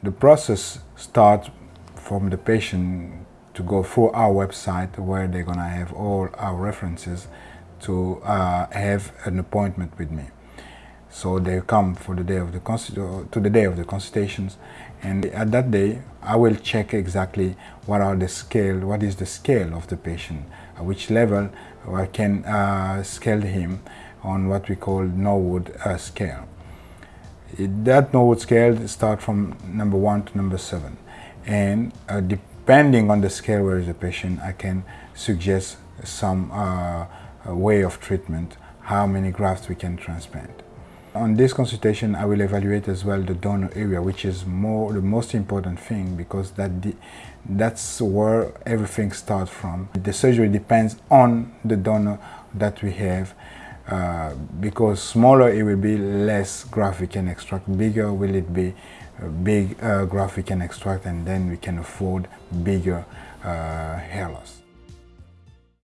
The process starts from the patient to go through our website where they're going to have all our references to uh, have an appointment with me. So they come for the day of the to the day of the consultations and at that day I will check exactly what are the scale, what is the scale of the patient, at which level I can uh, scale him on what we call Norwood uh, scale. It, that Norwood scale start from number one to number seven and uh, depending on the scale where is the patient I can suggest some uh, way of treatment, how many grafts we can transplant. On this consultation, I will evaluate as well the donor area, which is more the most important thing because that that's where everything starts from. The surgery depends on the donor that we have. Uh, because smaller it will be less graft we can extract, bigger will it be uh, big uh, graft we can extract and then we can afford bigger uh, hair loss.